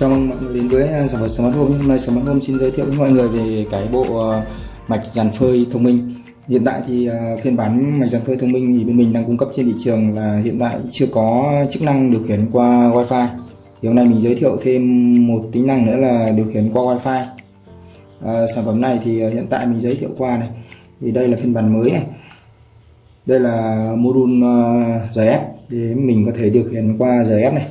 Chào mừng mọi người đến với à, sản phẩm Smart Home. Hôm nay Smart Home xin giới thiệu với mọi người về cái bộ à, mạch dàn phơi thông minh. Hiện tại thì à, phiên bản mạch dàn phơi thông minh thì bên mình đang cung cấp trên thị trường là hiện tại chưa có chức năng điều khiển qua Wi-Fi. Thì hôm nay mình giới thiệu thêm một tính năng nữa là điều khiển qua Wi-Fi. À, sản phẩm này thì hiện tại mình giới thiệu qua này. Thì đây là phiên bản mới này. Đây là module giày ép để mình có thể điều khiển qua giày ép này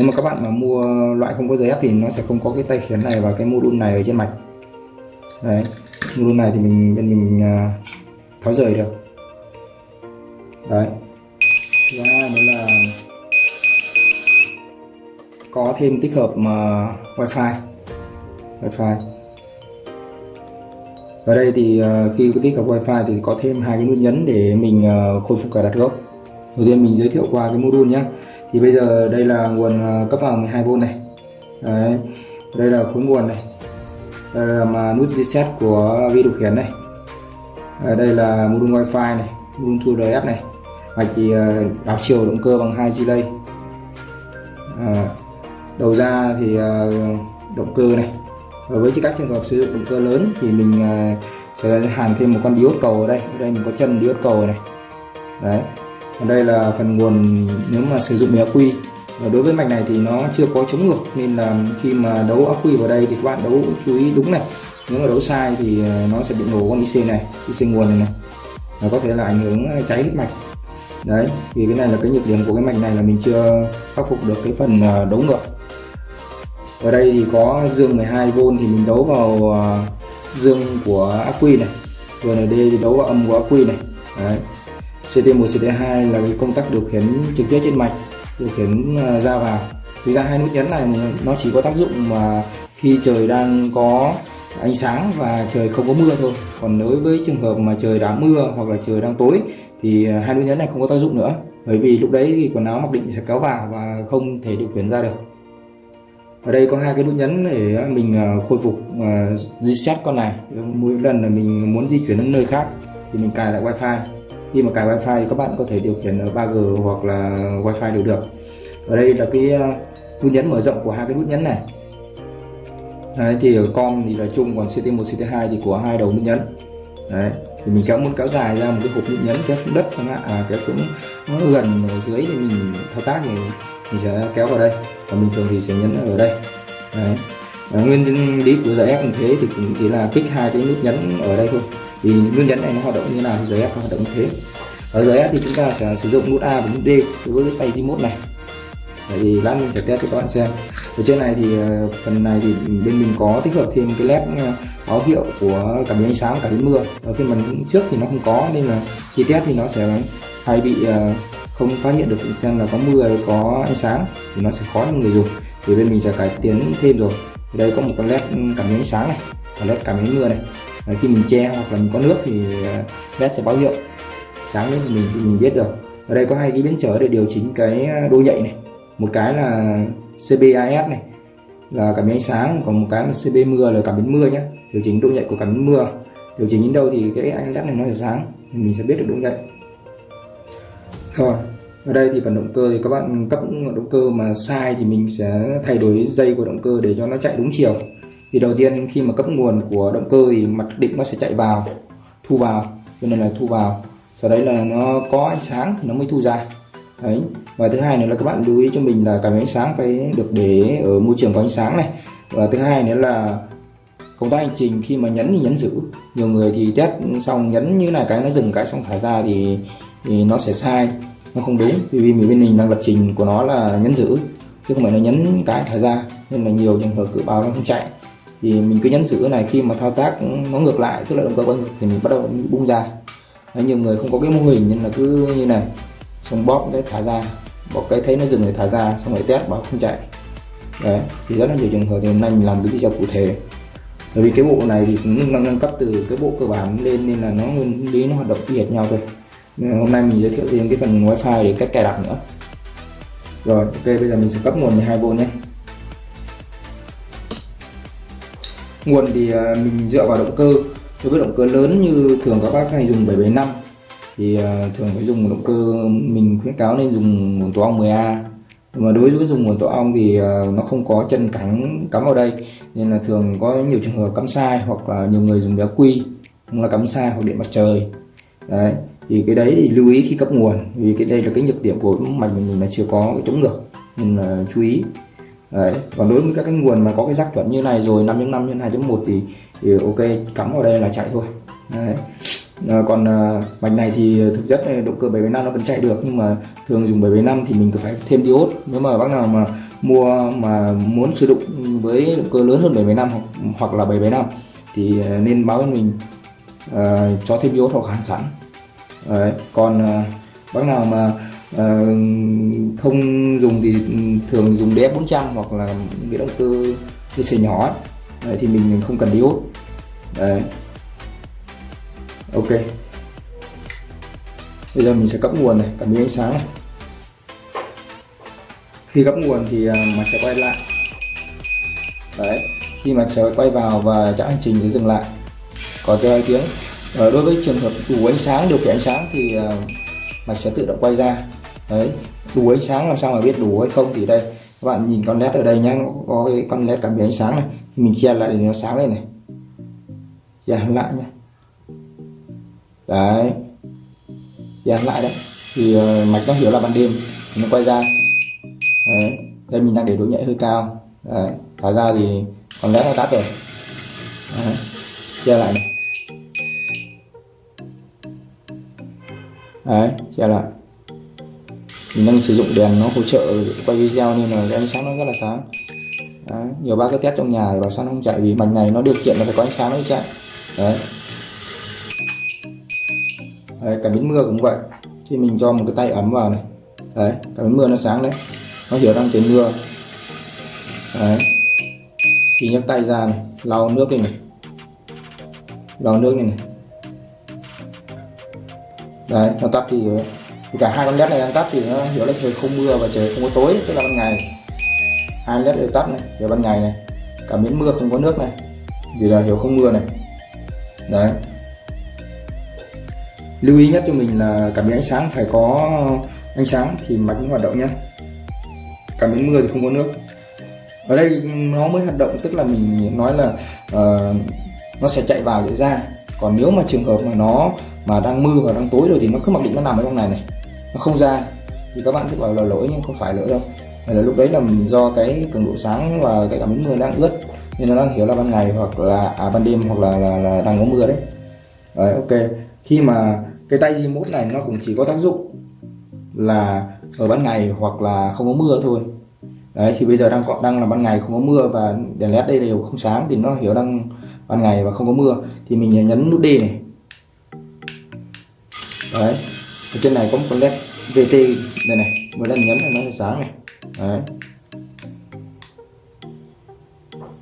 nếu mà các bạn mà mua loại không có giấy ép thì nó sẽ không có cái tay khiến này và cái module này ở trên mạch. Đấy, module này thì mình, bên mình à, tháo rời được. Đấy. Thứ hai đó là có thêm tích hợp mà wifi. Wifi. Ở đây thì à, khi có tích hợp wifi thì có thêm hai cái nút nhấn để mình à, khôi phục cài đặt gốc. Đầu tiên mình giới thiệu qua cái module nhé thì bây giờ đây là nguồn ờ, cấp vào 12V này. Đấy. đây là khối nguồn này. Đây là mà nút reset của vi điều khiển này. À, đây là module wifi này module thu RF này. Mạch thì ờ, đảo chiều động cơ bằng hai delay. À, đầu ra thì động cơ này. Và với các trường hợp sử dụng động cơ lớn thì mình sẽ hàn thêm một con diode cầu ở đây. Ở đây mình có chân diode cầu này. Đấy còn đây là phần nguồn nếu mà sử dụng ắc quy. Và đối với mạch này thì nó chưa có chống ngược, nên là khi mà đấu ắc quy vào đây thì các bạn đấu chú ý đúng này. Nếu mà đấu sai thì ờ, nó sẽ bị nổ con IC này, IC nguồn này này. Và có thể là ảnh hưởng ờ, cháy đứt mạch. Đấy, vì cái này là cái nhược điểm của cái mạch này là mình chưa khắc phục được cái phần ờ, đấu ngược. Ở đây thì có dương 12V thì mình đấu vào dương của ắc quy này. Rồi là D thì đấu vào âm của ắc quy này. Đấy. CT1 CT2 là cái công tắc điều khiển trực tiếp trên mạch, điều khiển à, ra vào thực ra hai nút nhấn này nó chỉ có tác dụng mà khi trời đang có ánh sáng và trời không có mưa thôi. Còn đối với trường hợp mà trời đã mưa hoặc là trời đang tối thì à, hai nút nhấn này không có tác dụng nữa. Bởi vì lúc đấy thì quần áo mặc định sẽ kéo vào và không thể điều khiển ra được. Ở đây có hai cái nút nhấn để mình à, khôi phục reset con này. Mỗi lần là mình muốn di chuyển đến nơi khác thì mình cài lại wifi khi mà cài wifi thì các bạn có thể điều khiển ở 3G hoặc là wifi đều được. Ở đây là cái à, nút nhấn mở rộng của hai cái nút nhấn này. Đấy, thì ở con thì là chung còn CT1 CT2 thì của hai đầu nút nhấn. Đấy, thì mình kéo muốn kéo dài ra một cái hộp nút nhấn kéo xuống đất chẳng hạn à, kéo xuống nó gần ở dưới thì mình thao tác thì mình sẽ kéo vào đây. Và bình thường thì sẽ nhấn ở đây. Đấy. Và nguyên lý của giải ép như thế thì cũng chỉ là kích hai cái nút nhấn ở đây thôi thì nguyên nhấn này nó hoạt động như nào? Thì giới F hoạt động như thế. Ở giới F thì chúng ta sẽ sử dụng nút A và nút D đối với cái tay remote này. Đấy, thì lát mình sẽ test cho các bạn xem. Ở trên này thì ờ, phần này thì bên mình có tích hợp thêm cái led ờ, báo hiệu của cảm biến ánh sáng cả đến mưa. Ở phiên bản trước thì nó không có, nên là khi test thì nó sẽ hay bị ờ, không phát hiện được xem là có mưa hay có ánh sáng thì nó sẽ khó cho người dùng. Thì bên mình sẽ cải tiến thêm rồi. Ở đây có một con led cảm biến ánh sáng này và led cảm biến mưa này. Khi mình che hoặc là mình có nước thì à, led sẽ báo hiệu. Sáng lên mình, thì mình biết được. Ở đây có hai cái biến trở để điều chỉnh cái à, độ nhạy này. Một cái là CBIS này, là cảm biến ánh sáng, còn một cái là CB mưa là cảm biến mưa nhé điều chỉnh độ nhạy của cảm biến mưa. Điều chỉnh đến đâu thì cái anh led này nó sẽ sáng, thì mình sẽ biết được độ nhạy rồi, ở đây thì phần động cơ thì các bạn cấp động cơ mà sai thì mình sẽ thay đổi dây của động cơ để cho nó chạy đúng chiều thì đầu tiên khi mà cấp nguồn của động cơ thì mặt định nó sẽ chạy vào, thu vào, cho nên là thu vào. Sau đấy là nó có ánh sáng thì nó mới thu ra. Đấy, và thứ hai nữa là các bạn lưu ý cho mình là cảm biến ánh sáng phải được để ở môi trường có ánh sáng này. Và thứ hai nữa là công tác hành trình, khi mà nhấn thì nhấn giữ. Nhiều người thì test xong nhấn như này cái, nó dừng cái xong thả ra thì thì nó sẽ sai, nó không đúng. Vì vì bên mình đang lập trình của nó là nhấn giữ, chứ không phải là nhấn cái thả ra. Nên là nhiều trường hợp cự báo nó không chạy thì mình cứ nhấn giữ này khi mà thao tác nó ngược lại tức là động cơ quay ngược thì mình bắt đầu bung ra. Đấy, nhiều người không có cái mô hình nên là cứ như này xong bóp cái thả ra bóp cái thấy nó dừng rồi thả ra xong rồi test bảo không chạy. Đấy thì rất là nhiều trường hợp thì hôm nay mình làm cái video cụ thể. Bởi vì cái bộ này thì cũng đang nâng cấp từ cái bộ cơ bản lên nên là nó nguyên lý nó hoạt động y hệt nhau thôi. Nên hôm nay mình giới thiệu thêm cái phần wifi để cách cài đặt nữa. Rồi ok bây giờ mình sẽ cấp nguồn 12V nhé. Nguồn thì à, mình dựa vào động cơ. Đối với động cơ lớn như thường các bác hay dùng 775 thì à, thường phải dùng động cơ mình khuyến cáo nên dùng nguồn tổ ong 10A nhưng mà đối với dùng nguồn tổ ong thì à, nó không có chân cắm cắm vào đây. Nên là thường có nhiều trường hợp cắm sai hoặc là nhiều người dùng đá quy, cũng là cắm sai hoặc điện mặt trời. Đấy, thì cái đấy thì lưu ý khi cấp nguồn. Vì cái đây là cái nhược điểm của mạch mình là chưa có cái chống ngược. Nên là chú ý đấy còn đối với các cái nguồn mà có cái rắc chuẩn như này rồi 5.5 nhân 2.1 thì, thì ok cắm vào đây là chạy thôi đấy. À, còn à, mạch này thì thực chất động cơ 775 nó vẫn chạy được nhưng mà thường dùng 775 thì mình cứ phải thêm diode nếu mà bác nào mà mua mà muốn sử dụng với động cơ lớn hơn 775 hoặc, hoặc là 775 thì à, nên báo với mình à, cho thêm diode hoặc hàn sẵn Đấy. còn à, bác nào mà à, không dùng thì thường dùng DF 400 hoặc là cái động cơ DC nhỏ Đấy, thì mình không cần diode Đấy. ok. Bây giờ mình sẽ cấp nguồn này cảm biến ánh sáng này. Khi cấp nguồn thì à, mặt mà sẽ quay lại. Đấy khi mà sẽ quay vào và chạy hành trình sẽ dừng lại. Có hai tiếng. Ờ, đối với trường hợp đủ ánh sáng điều khiển ánh sáng thì à, mặt sẽ tự động quay ra đấy đủ ánh sáng làm sao mà biết đủ hay không thì đây các bạn nhìn con led ở đây nhá có cái con led cảm biến ánh sáng này thì mình che lại để nó sáng lên này. Che lại nhá. Đấy che lại đấy. Thì uh, mạch nó hiểu là ban đêm nó quay ra. Đấy đây mình đang để độ nhạy hơi cao. Đấy thả ra thì con led nó tắt rồi. Đấy. che lại này. Đấy che lại mình đang sử dụng đèn nó hỗ trợ quay video nên là ánh sáng nó rất là sáng. Đấy. nhiều bác cứ test trong nhà thì bảo sao nó không chạy vì mảnh này nó điều kiện là phải có ánh sáng nó mới chạy. Đấy. Đấy, cả biến mưa cũng vậy. Khi mình cho một cái tay ấm vào này. Đấy cả biến mưa nó sáng đấy. Nó hiểu đang trời mưa. Đấy. Khi nhấc tay ra này lau nước đi này. Lau nước này này. Đấy nó tắt đi rồi cả hai con led này đang tắt thì nó hiểu là trời không mưa và trời không có tối tức là ban ngày. Hai led đều tắt này giờ ban ngày này. Cả miếng mưa không có nước này vì là hiểu không mưa này. Đấy. Lưu ý nhất cho mình là cảm biến ánh sáng phải có ánh sáng thì mạch mới hoạt động nhé cảm biến mưa thì không có nước. Ở đây nó mới hoạt động tức là mình nói là uh, nó sẽ chạy vào để ra. Còn nếu mà trường hợp mà nó mà đang mưa và đang tối rồi thì nó cứ mặc định nó nằm ở trong này này nó không ra. Thì các bạn cứ bảo là lỗi nhưng không phải lỗi đâu. Là lúc đấy là do cái cường độ sáng và cái cảm biến mưa đang ướt nên nó đang hiểu là ban ngày hoặc là à, ban đêm hoặc là, là, là đang có mưa đấy. Đấy ok. Khi mà cái tay remote này nó cũng chỉ có tác dụng là ở ban ngày hoặc là không có mưa thôi. Đấy thì bây giờ đang đang là ban ngày không có mưa và đèn led đây đều không sáng thì nó hiểu đang ban ngày và không có mưa. Thì mình nhấn nút D này. Đấy ở trên này có một con led VT đây này mỗi đang nhấn này nó sẽ sáng này. Đấy.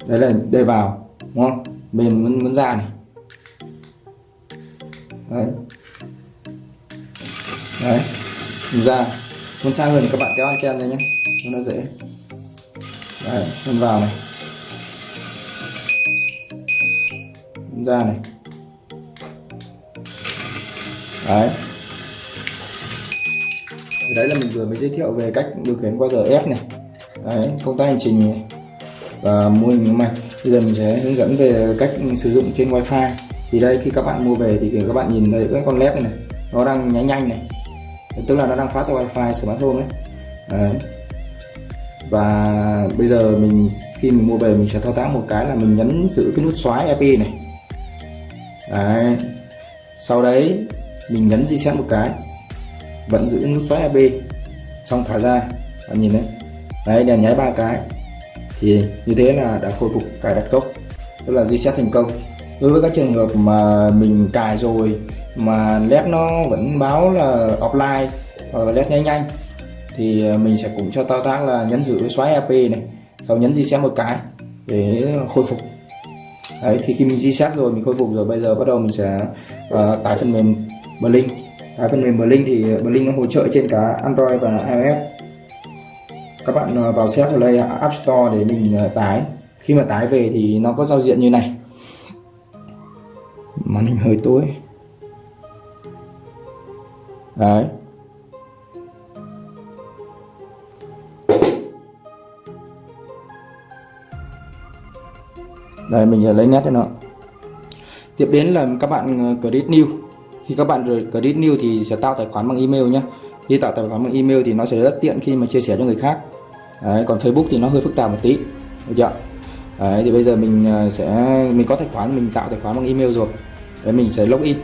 Đấy là đây vào, đúng không? Mình muốn muốn ra này. Đấy. Đấy, mình ra. Muốn xa hơn thì các bạn kéo anten này nhé. Cho nó dễ. Đấy, mình vào này. Mình ra này. Đấy đấy là mình vừa mới giới thiệu về cách điều khiển qua giờ ép này. Đấy công tác hành trình này và mô hình mạch bây giờ mình sẽ hướng dẫn về cách sử dụng trên wifi. Thì đây khi các bạn mua về thì các bạn nhìn thấy các con led này, này nó đang nháy nhanh này. Tức là nó đang phát cho wifi smartphone đấy. đấy. Và bây giờ mình khi mình mua về mình sẽ thao tác một cái là mình nhấn giữ cái nút xóa EP này. Đấy. Sau đấy mình nhấn reset một cái vẫn giữ nút xoáy AB xong thả ra bạn nhìn đấy. Đấy đèn nháy ba cái. Thì như thế là đã khôi phục cài đặt gốc tức là reset thành công. Đối với các trường hợp mà mình cài rồi mà led nó vẫn báo là offline hoặc là led nhanh nhanh thì à, mình sẽ cũng cho thao tác là nhấn giữ xoáy AP này sau nhấn reset một cái để khôi phục. Đấy thì khi mình reset rồi mình khôi phục rồi bây giờ bắt đầu mình sẽ uh, tải phần mềm Blink À, cái phần mềm Blink thì ờ, Blink nó hỗ trợ trên cả Android và iOS. Các bạn ờ, vào set play App Store để mình ờ, tải. Khi mà tải về thì nó có giao diện như này. Màn hình hơi tối. Đấy. Đây, mình lấy nét cho nó. Tiếp đến là các bạn credit new khi các bạn credit new thì sẽ tạo tài khoản bằng email nhé khi tạo tài khoản bằng email thì nó sẽ rất tiện khi mà chia sẻ cho người khác. Đấy, còn Facebook thì nó hơi phức tạp một tí được chưa đấy, thì bây giờ mình à, sẽ mình có tài khoản mình tạo tài khoản bằng email rồi. Đấy mình sẽ login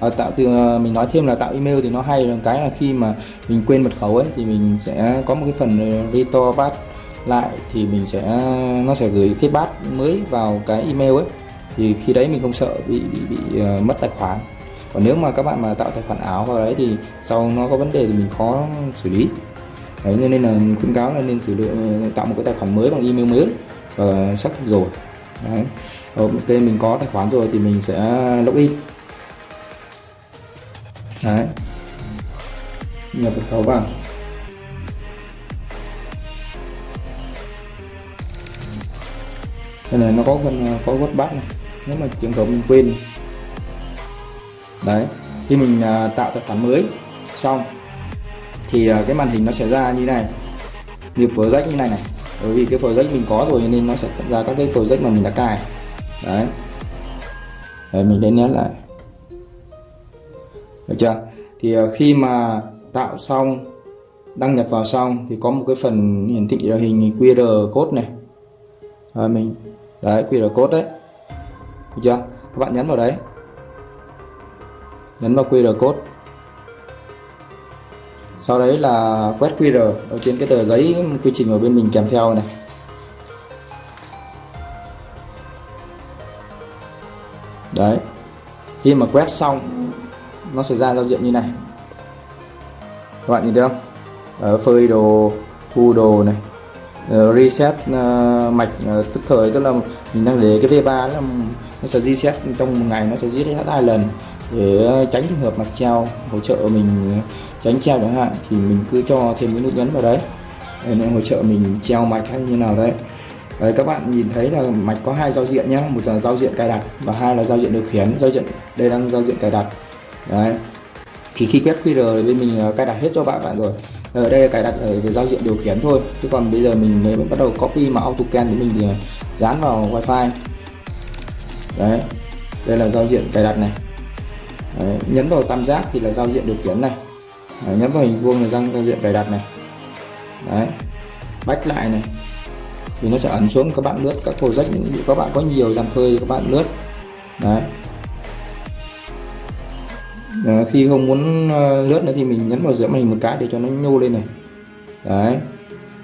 à, tạo từ à, mình nói thêm là tạo email thì nó hay là cái là khi mà mình quên mật khẩu ấy thì mình sẽ có một cái phần restore pass lại thì mình sẽ nó sẽ gửi cái pass mới vào cái email ấy. Thì khi đấy mình không sợ bị bị, bị uh, mất tài khoản còn nếu mà các bạn mà tạo tài khoản ảo vào đấy thì sau nó có vấn đề thì mình khó xử lý. Đấy, nên là khuyến cáo là nên sử dụng ờ, tạo một cái tài khoản mới bằng email mới và xác thực rồi. Đấy. Ok, mình có tài khoản rồi thì mình sẽ login. Đấy. Nhập mật khẩu vào. Đây này, nó có phần ờ, forward back này. Nếu mà trường hợp mình quên đấy khi mình à, tạo tài khoản mới xong thì à, cái màn hình nó sẽ ra như này như project như này này. Bởi vì cái project mình có rồi nên nó sẽ ra các cái project mà mình đã cài. Đấy. Đấy mình đến nhấn lại. Được chưa? Thì à, khi mà tạo xong đăng nhập vào xong thì có một cái phần hiển thị hình QR code này. À, mình đấy QR code đấy. Được chưa? Các bạn nhấn vào đấy nhấn vào QR code. Sau đấy là quét QR ở trên cái tờ giấy quy trình ở bên mình kèm theo này. Đấy. Khi mà quét xong nó sẽ ra giao diện như này. Các bạn nhìn thấy không? Ở phơi đồ thu đồ này. Uh, reset uh, mạch uh, tức thời tức là mình đang để cái V3 nó sẽ reset trong một ngày nó sẽ reset hai lần để ờ, tránh trường hợp mạch treo, hỗ trợ mình ờ, tránh treo chẳng hạn, thì mình cứ cho thêm cái nút nhấn vào đấy. Để nó hỗ trợ mình treo mạch hay như nào đấy. Đấy, các bạn nhìn thấy là mạch có hai giao diện nhé một là giao diện cài đặt và hai là giao diện điều khiển. Giao diện, đây đang giao diện cài đặt. Đấy. Thì khi quét QR thì bên mình ờ, cài đặt hết cho bạn bạn rồi. Ở đây cài đặt ở về giao diện điều khiển thôi. Chứ còn bây giờ mình mới bắt đầu copy mà AutoCAD của mình thì dán vào wifi. Đấy. Đây là giao diện cài đặt này đấy, nhấn vào tam giác thì là giao diện điều khiển này. Đấy, nhấn vào hình vuông là giao diện cài đặt này. Đấy bách lại này. Thì nó sẽ ấn xuống các bạn lướt các project các bạn có nhiều dàn phơi các bạn lướt. Đấy. Đấy, khi không muốn ờ, lướt nữa thì mình nhấn vào giữa màn hình một cái để cho nó nhô lên này. Đấy.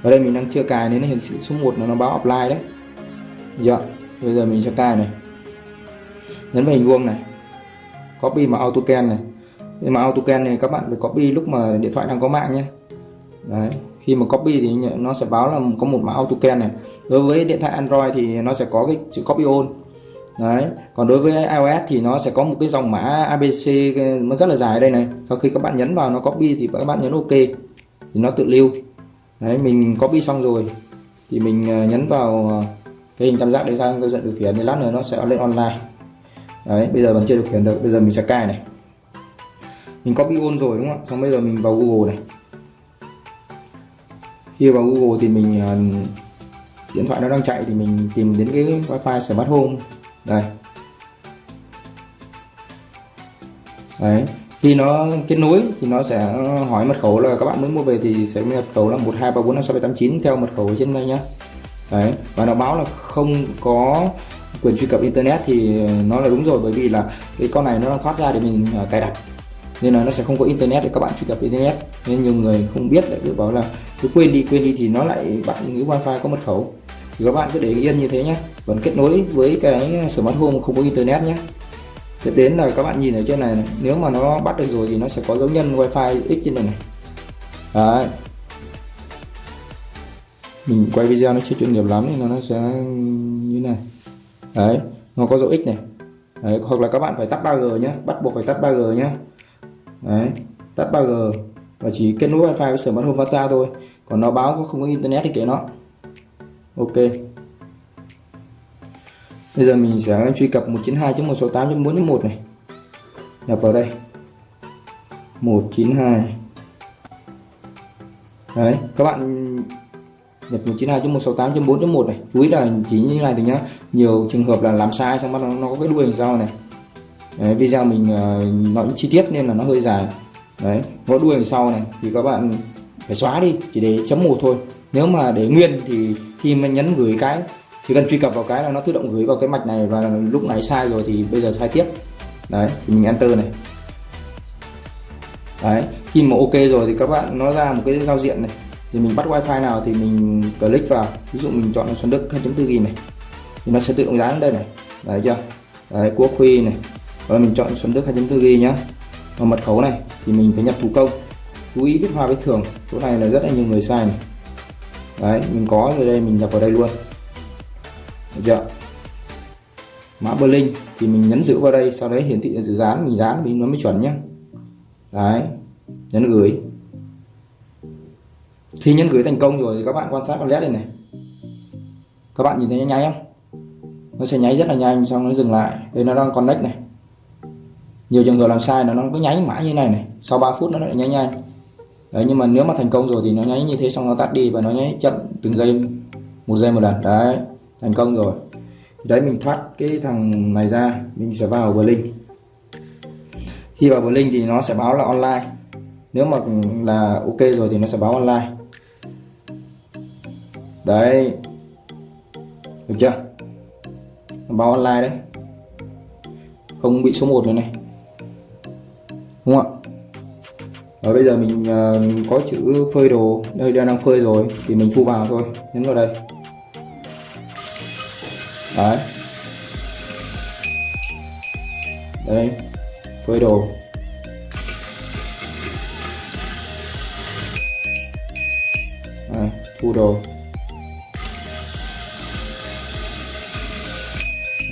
Ở đây mình đang chưa cài nên nó hiển thị số 1 nó báo offline đấy. Dạ bây giờ mình sẽ cài này. Nhấn vào hình vuông này copy mà AutoCAD này. Nhưng mà AutoCAD này các bạn phải copy lúc mà điện thoại đang có mạng nhé. Đấy khi mà copy thì nó sẽ báo là có một mã AutoCAD này. Đối với điện thoại Android thì nó sẽ có cái chữ copy on, đấy còn đối với iOS thì nó sẽ có một cái dòng mã ABC nó rất là dài đây này. Sau khi các bạn nhấn vào nó copy thì các bạn nhấn OK thì nó tự lưu. Đấy mình copy xong rồi thì mình ờ, nhấn vào ờ, cái hình tam giác để ra giao diện điều khiển thì lát nữa nó sẽ lên online đấy bây giờ vẫn chưa điều khiển được bây giờ mình sẽ cài này. Mình copy on rồi đúng không ạ? Xong bây giờ mình vào Google này. Khi vào Google thì mình uh, điện thoại nó đang chạy thì mình tìm đến cái wifi smart home. Đây. Đấy khi nó kết nối thì nó sẽ hỏi mật khẩu là các bạn muốn mua về thì sẽ mật khẩu là một hai ba bốn năm sáu bảy tám chín theo mật khẩu ở trên đây nhá. Đấy và nó báo là không có quyền truy cập internet thì nó là đúng rồi bởi vì là cái con này nó đang thoát ra để mình à, cài đặt. Nên là nó sẽ không có internet để các bạn truy cập internet. Nên nhiều người không biết lại cứ bảo là cứ quên đi quên đi thì nó lại bạn cái wifi có mật khẩu. Thì các bạn cứ để yên như thế nhé. Vẫn kết nối với cái smart home không có internet nhé. Tiếp đến là các bạn nhìn ở trên này, này nếu mà nó bắt được rồi thì nó sẽ có dấu nhân wifi x trên này này. Đấy. Mình quay video nó chưa chuyên nghiệp lắm nên nó sẽ như này đấy nó có dấu x này. Đấy, hoặc là các bạn phải tắt 3G nhé bắt buộc phải tắt 3G nhé đấy tắt 3G và chỉ kết nối wifi với sở smart home phát ra thôi. Còn nó báo có không có internet thì kệ nó. Ok. Bây giờ mình sẽ truy cập 192.168.4.1 này. Nhập vào đây. 192 đấy các bạn nhập 192.168.4.1 này. Chú ý là chỉ như này thì nhá nhiều trường hợp là làm sai xong bắt nó, nó có cái đuôi đằng sau này. Đấy, video mình uh, nói chi tiết nên là nó hơi dài. Đấy có đuôi đằng sau này thì các bạn phải xóa đi chỉ để chấm một thôi. Nếu mà để nguyên thì khi mà nhấn gửi cái chỉ cần truy cập vào cái là nó tự động gửi vào cái mạch này và lúc này sai rồi thì bây giờ sai tiếp. Đấy thì mình enter này. Đấy khi mà ok rồi thì các bạn nó ra một cái giao diện này thì mình bắt wifi nào thì mình click vào. Ví dụ mình chọn Xuân Đức 2.4 g này. Thì nó sẽ tự động dán đây này. Đấy chưa? Đấy quốc huy này. Rồi mình chọn Xuân Đức 2.4 ghi nhá. Và mật khẩu này thì mình phải nhập thủ công. Chú ý viết hoa viết thường. Chỗ này là rất là nhiều người sai này đấy, mình có rồi đây, mình nhập vào đây luôn. Được chưa? Mã Berlin thì mình nhấn giữ vào đây, sau đấy hiển thị dự dán, mình dán mình nó mới chuẩn nhá. Đấy, nhấn gửi khi nhấn gửi thành công rồi thì các bạn quan sát con led đây này. Các bạn nhìn thấy nó nháy không? Nó sẽ nháy rất là nhanh, xong nó dừng lại. Đây, nó đang connect này. Nhiều trường hợp làm sai là nó cứ nháy mãi như này này. Sau 3 phút nó lại nháy nhanh. Đấy, nhưng mà nếu mà thành công rồi thì nó nháy như thế xong nó tắt đi và nó nháy chậm từng giây, một giây một lần. Đấy, thành công rồi. Đấy, mình thoát cái thằng này ra. Mình sẽ vào Blink. Khi vào Blink thì nó sẽ báo là online. Nếu mà là ok rồi thì nó sẽ báo online đấy. Được chưa? Báo online đấy. Không bị số 1 này này. Đúng không ạ? Và bây giờ mình uh, có chữ phơi đồ. Đây đang phơi rồi. Thì mình thu vào thôi. Nhấn vào đây. Đấy. Đây. Phơi đồ. Đấy, thu đồ.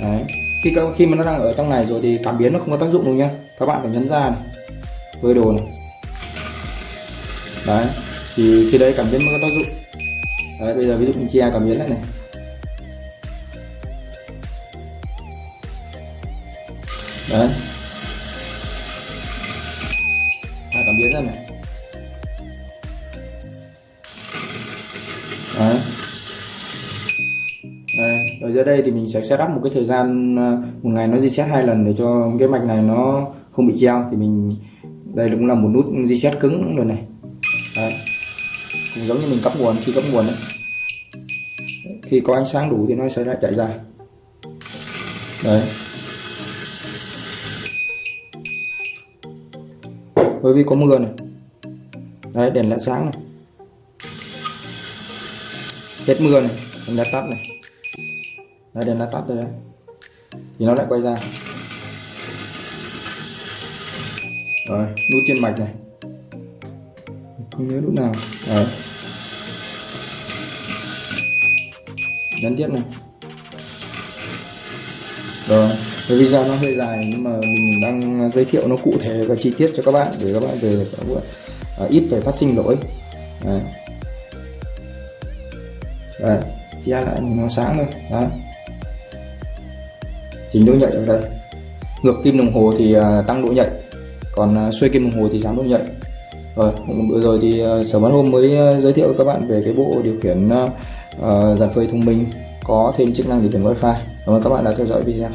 Đấy. Khi khi mà nó đang ở trong này rồi thì cảm biến nó không có tác dụng đâu nhá. Các bạn phải nhấn ra này. Phơi đồ này. Đấy. Thì khi đấy cảm biến mới có tác dụng. Đấy bây giờ ví dụ mình chia cảm biến lại này. Đấy. À, cảm biến ra này. Ra đây thì mình sẽ setup một cái thời gian ờ, một ngày nó reset hai lần để cho cái mạch này nó không bị treo. Thì mình, đây cũng là một nút reset cứng rồi này. Đấy. cũng giống như mình cấp nguồn, khi cấp nguồn đấy, khi có ánh sáng đủ thì nó sẽ lại chạy ra đấy. Bởi vì có mưa này. Đấy, đèn led sáng này. Hết mưa này, đèn đã tắt này đây đèn đã tắt rồi đấy thì nó lại quay ra. Rồi nút trên mạch này. Không nhớ nút nào. Đấy. Nhấn tiếp này. Rồi cái video nó hơi dài nhưng mà mình đang giới thiệu nó cụ thể và chi tiết cho các bạn để các bạn về uh, ít phải phát sinh lỗi. Đấy. Đấy, chia lại nó sáng rồi, đấy chỉnh độ nhạy ở đây. Ngược kim đồng hồ thì à, tăng độ nhạy còn à, xuôi kim đồng hồ thì giảm độ nhạy rồi bữa rồi thì à, sở bán hôm mới giới thiệu với các bạn về cái bộ điều khiển uh, dàn phơi thông minh có thêm chức năng điều khiển wifi. Cảm ơn các bạn đã theo dõi video.